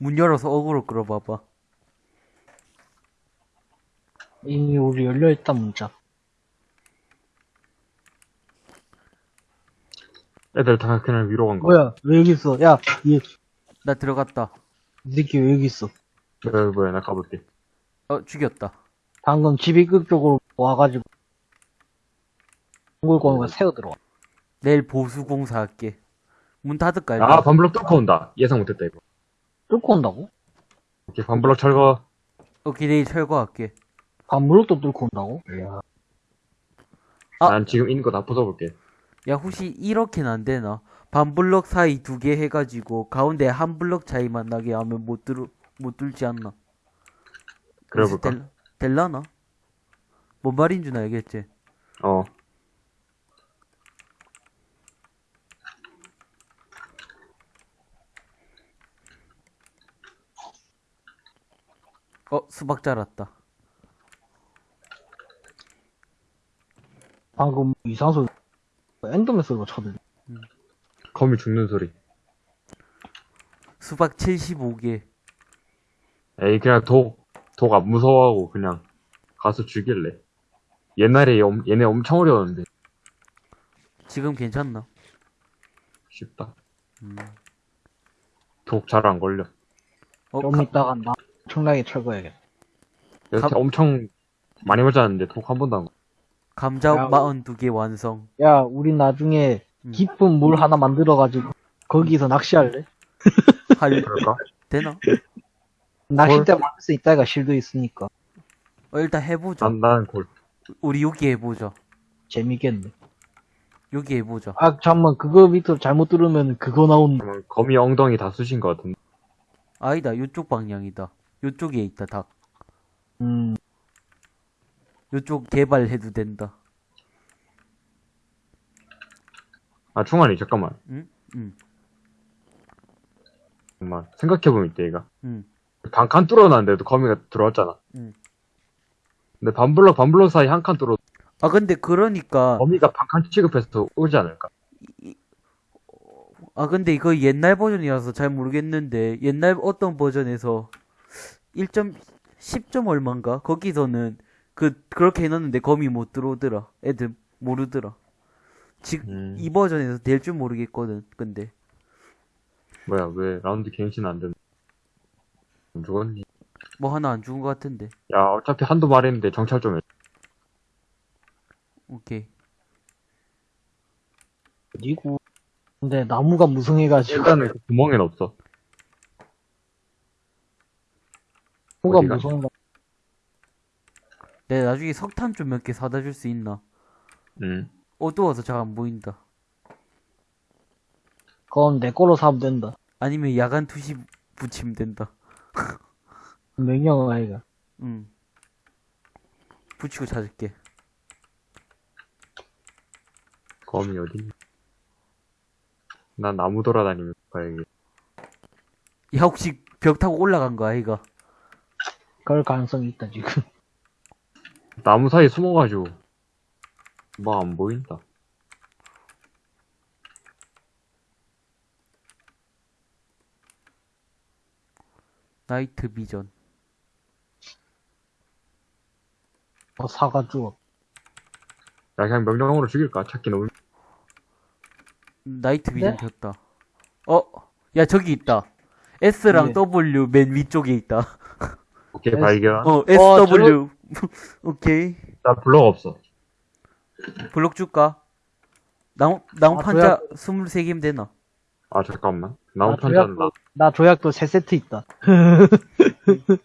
문 열어서 어그로 끌어봐봐. 이미 우리 열려있다 문자. 애들 다 그냥 위로 간 거야. 뭐야 왜 여기 있어? 야, 이, 나 들어갔다. 이 새끼 왜 여기 있어? 뭐야, 뭐야, 나 가볼게. 어, 죽였다. 방금 집이극 쪽으로 와가지고 동굴권을 세워 들어와. 내일 보수공사 할게. 문 닫을까, 아? 반블럭 뚫고 온다. 예상 못했다, 이거. 뚫고 온다고? 오케이, 반블럭 철거. 오케이, 내일 철거할게. 반무력도 뚫고 온다고? 이야. 아. 난 지금 있는 거 다 부숴볼게. 야, 혹시 이렇게는 안 되나? 반블럭 사이 두 개 해가지고, 가운데 한 블럭 차이만 나게 하면 못 뚫, 못 뚫지 않나? 그래볼까? 될, 될라나? 뭔 말인 줄 알겠지? 어. 어, 수박 자랐다. 방금 이상소 엔더맨스로 쳐들. 거미 죽는 소리. 수박 75개. 에이, 그냥 독, 독 안 무서워하고 그냥 가서 죽일래. 옛날에 엄- 얘네 엄청 어려웠는데. 지금 괜찮나? 쉽다. 음. 독 잘 안 걸려. 어, 좀 가- 이따가 나 엄청나게 철거해야겠다. 여태 감- 엄청 많이 맞았는데 독한 번도 안. 감자 야, 42개 완성. 야, 우리 나중에 음. 깊은 물 하나 만들어가지고 거기서 낚시할래? 할, 그럴까? 되나? 낚싯대 만들 수 있다가 실도 있으니까 어, 일단 해보자. 난, 난 골. 우리 여기 해보자. 재밌겠네. 여기 해보자. 아, 잠만 그거 밑으로 잘못 들으면 그거 나온다. 그러면 거미 엉덩이 다 쑤신 것 같은데. 아니다, 요쪽 방향이다. 요쪽에 있다, 닭. 음, 요쪽 개발해도 된다. 아, 충환이, 잠깐만. 응? 응, 정말. 생각해보면 이때, 얘가. 응. 반칸 뚫어놨는데도 거미가 들어왔잖아. 응. 근데 반블럭, 반블럭 사이 한 칸 뚫어, 아, 근데 그러니까, 거미가 반칸 취급해서 오지 않을까? 아, 근데 이거 옛날 버전이라서 잘 모르겠는데, 옛날 어떤 버전에서 1점, 10점 얼마인가? 거기서는 그, 그렇게 해놨는데 거미 못 들어오더라. 애들 모르더라. 지금, 음. 이 버전에서 될 줄 모르겠거든, 근데. 뭐야, 왜 라운드 갱신 안 되는 안 죽었니? 뭐 하나 안 죽은 것 같은데. 야, 어차피 한두 마리인데 정찰 좀 해. 오케이. 어디고. 근데 나무가 무성해가지고 일단은 그 구멍엔 없어. 어디가? 무성가. 내가 나중에 석탄 좀 몇 개 사다 줄 수 있나? 응. 어두워서 잘 안 보인다. 그건 내 거로 사면 된다. 아니면 야간 투시 붙이면 된다. 명령 아이가. 응. 붙이고 찾을게. 거미 어디? 난 나무 돌아다니면서 봐야겠. 야, 혹시 벽 타고 올라간 거 아이가? 그럴 가능성이 있다 지금. 나무 사이에 숨어가지고 뭐 안 보인다. 나이트 비전. 뭐 사가지고. 야 그냥 명령으로 죽일까? 찾기 너무 나이트 비전 네? 켰다. 어? 야, 저기 있다. S랑 네. W 맨 위쪽에 있다. 오케이 S- 발견. 어, 어, SW. 오케이. 나 블럭 없어. 블록 줄까? 나무, 나무 아, 판자 23개면 되나? 아 잠깐만. 나무 나 편지한다. 조약도, 나 조약도 세 세트 있다.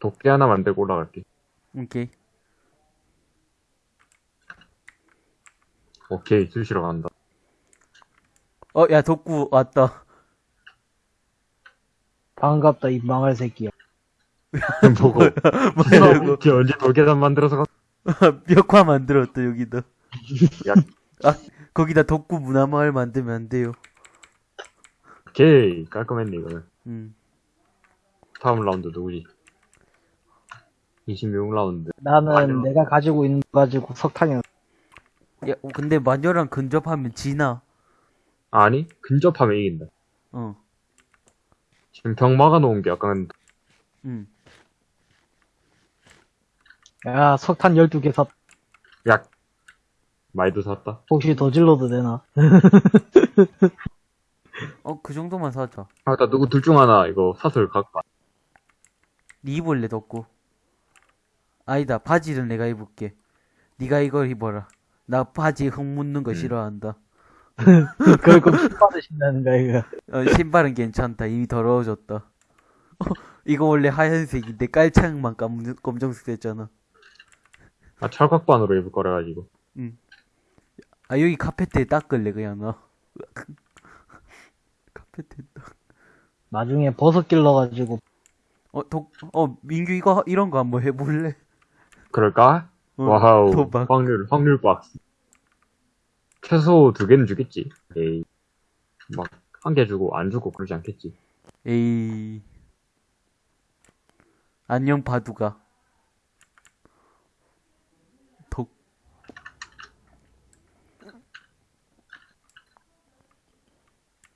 도끼 하나 만들고 올라갈게. 오케이. 오케이 쑤시러 간다. 어, 야, 덕구 왔다. 반갑다 이 망할 새끼야. 보고. 걔 언제 돌계단 만들어서 갔... 벽화 만들었다, 여기다. 야. 아, 거기다 덕구 문화마을 만들면 안 돼요. 오케이 깔끔했네 이거는. 음. 다음 라운드 누구지? 26라운드. 나는 아니요. 내가 가지고 있는 거 가지고 석탄이 야, 어, 근데 마녀랑 근접하면 지나. 아니 근접하면 이긴다. 어, 지금 벽 막아놓은 게 약간 음. 야 석탄 12개 샀 약 많이도 샀다. 혹시 더 질러도 되나? 어, 그 정도만 사자. 아, 일단 누구 둘 중 하나 이거 사슬 갖고 와. 니 입을래, 덕구? 아니다, 바지는 내가 입을게. 니가 이걸 입어라. 나 바지 흙 묻는 거 음. 싫어한다. 그걸 꼭 받으신다는 거야 이거. 어, 신발은 괜찮다. 이미 더러워졌다. 어, 이거 원래 하얀색인데 깔창만 깜, 검정색 됐잖아. 아 철각반으로 입을 거라 가지고. 아, 여기 카페트에 닦을래, 그냥 나. 카페트에 닦. 나중에 버섯 길러가지고 어, 독, 어, 민규 이거, 이런 거 한번 해볼래? 그럴까? 어, wow. 도박. 확률 확률 박스. 최소 두 개는 주겠지. 에이. 막 한 개 주고 안 주고 그러지 않겠지. 에이. 안녕, 바두가. 독.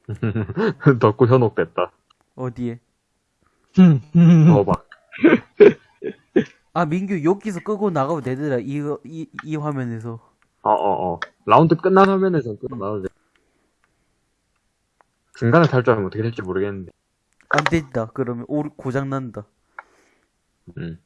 덕구 현혹됐다. 어디에? 음, 음. 더박. 아 민규 여기서 끄고 나가면 되더라 이, 이, 이 화면에서 어어 어. 라운드 끝난 화면에서 끝나도 돼. 중간에 탈주하면 어떻게 될지 모르겠는데. 안 된다 그러면 오 고장 난다 음.